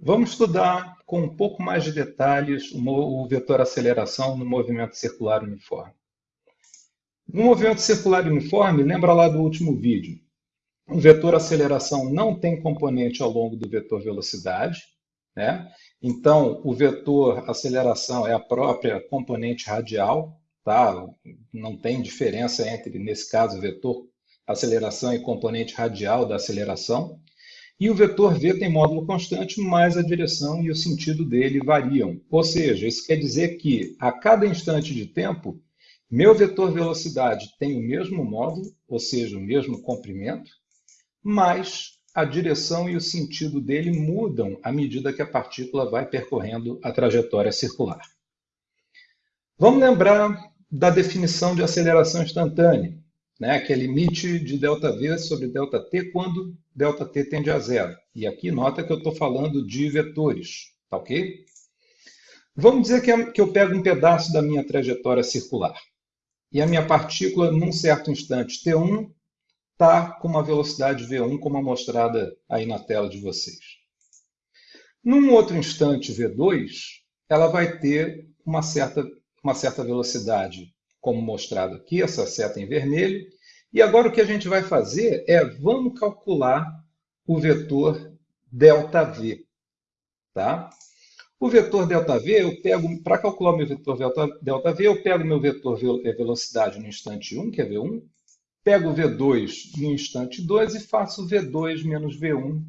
Vamos estudar com um pouco mais de detalhes o vetor aceleração no movimento circular uniforme. No movimento circular uniforme, lembra lá do último vídeo, o vetor aceleração não tem componente ao longo do vetor velocidade, né? Então, o vetor aceleração é a própria componente radial, tá? Não tem diferença entre, nesse caso, vetor aceleração e componente radial da aceleração. E o vetor v tem módulo constante, mas a direção e o sentido dele variam. Ou seja, isso quer dizer que a cada instante de tempo, meu vetor velocidade tem o mesmo módulo, ou seja, o mesmo comprimento, mas a direção e o sentido dele mudam à medida que a partícula vai percorrendo a trajetória circular. Vamos lembrar da definição de aceleração instantânea né, que é limite de ΔV sobre ΔT quando ΔT tende a zero. E aqui nota que eu estou falando de vetores, tá ok? Vamos dizer que, que eu pego um pedaço da minha trajetória circular e a minha partícula, num certo instante T1, está com uma velocidade V1, como mostrada aí na tela de vocês. Num outro instante V2, ela vai ter uma certa, uma certa velocidade como mostrado aqui, essa seta em vermelho. E agora o que a gente vai fazer é, vamos calcular o vetor ΔV. Tá? O vetor ΔV, eu pego, para calcular o meu vetor ΔV, eu pego meu vetor é, velocidade no instante 1, que é V1, pego o V2 no instante 2 e faço V2 menos V1,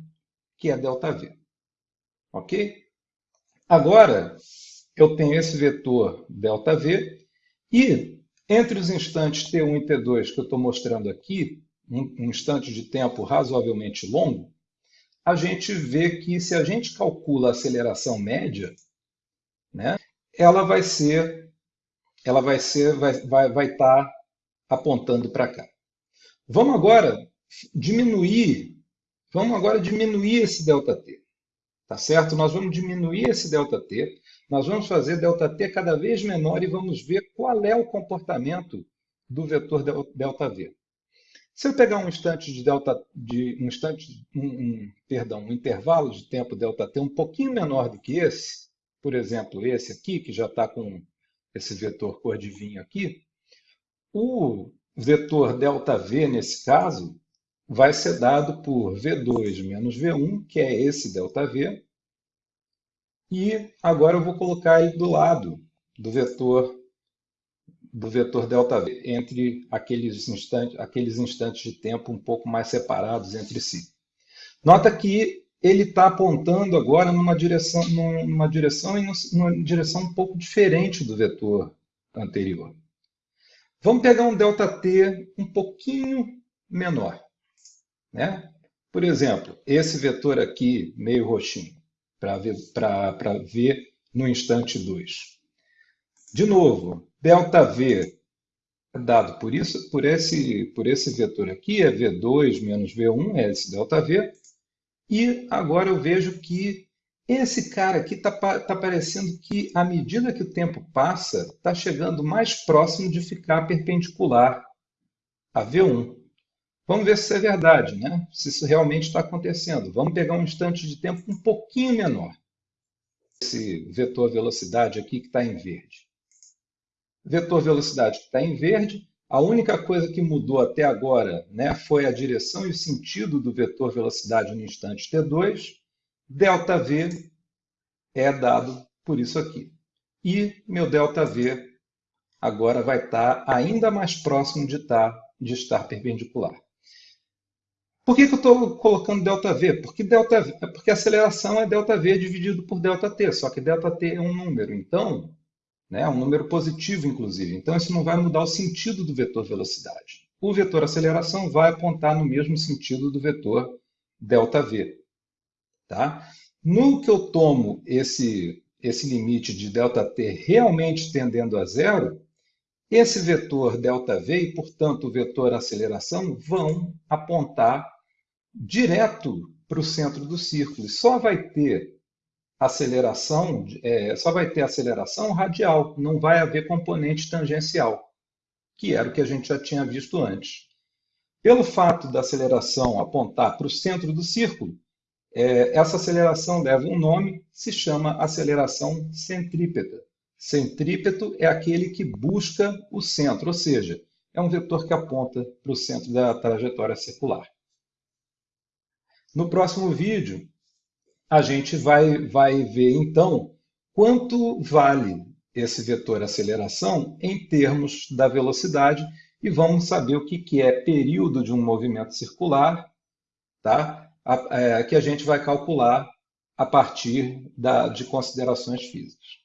que é ΔV. Ok? Agora, eu tenho esse vetor ΔV e entre os instantes T1 e T2 que eu estou mostrando aqui, um instante de tempo razoavelmente longo, a gente vê que se a gente calcula a aceleração média, né, ela vai ser, ela vai ser, vai, vai, vai estar tá apontando para cá. Vamos agora diminuir, vamos agora diminuir esse ΔT, tá certo? Nós vamos diminuir esse ΔT nós vamos fazer ΔT cada vez menor e vamos ver qual é o comportamento do vetor ΔV. Se eu pegar um instante de delta, de um instante, um, um, perdão, um intervalo de tempo ΔT um pouquinho menor do que esse, por exemplo, esse aqui, que já está com esse vetor cor de vinho aqui, o vetor ΔV, nesse caso, vai ser dado por V2 menos V1, que é esse ΔV, e agora eu vou colocar ele do lado do vetor do vetor ΔV, entre aqueles instantes, aqueles instantes de tempo um pouco mais separados entre si. Nota que ele está apontando agora numa direção, numa direção e numa direção um pouco diferente do vetor anterior. Vamos pegar um ΔT um pouquinho menor. Né? Por exemplo, esse vetor aqui, meio roxinho para ver, ver no instante 2. De novo, ΔV é dado por isso, por esse, por esse vetor aqui, é V2 menos V1, é esse ΔV. E agora eu vejo que esse cara aqui está tá parecendo que, à medida que o tempo passa, está chegando mais próximo de ficar perpendicular a V1. Vamos ver se isso é verdade, né? se isso realmente está acontecendo. Vamos pegar um instante de tempo um pouquinho menor. Esse vetor velocidade aqui que está em verde. Vetor velocidade que está em verde, a única coisa que mudou até agora né, foi a direção e o sentido do vetor velocidade no instante t2. ΔV é dado por isso aqui. E meu ΔV agora vai estar ainda mais próximo de, estar, de estar perpendicular. Por que, que eu estou colocando ΔV? Porque, delta v, porque a aceleração é ΔV dividido por ΔT, só que ΔT é um número, então, né, é um número positivo, inclusive. Então, isso não vai mudar o sentido do vetor velocidade. O vetor aceleração vai apontar no mesmo sentido do vetor ΔV. Tá? No que eu tomo esse, esse limite de ΔT realmente tendendo a zero, esse vetor ΔV e, portanto, o vetor aceleração vão apontar direto para o centro do círculo. E só vai ter aceleração, é, só vai ter aceleração radial, não vai haver componente tangencial, que era o que a gente já tinha visto antes. Pelo fato da aceleração apontar para o centro do círculo, É, essa aceleração leva um nome, se chama aceleração centrípeta. Centrípeto é aquele que busca o centro, ou seja, é um vetor que aponta para o centro da trajetória circular. No próximo vídeo, a gente vai, vai ver, então, quanto vale esse vetor aceleração em termos da velocidade e vamos saber o que, que é período de um movimento circular, tá? A, é, que a gente vai calcular a partir da, de considerações físicas.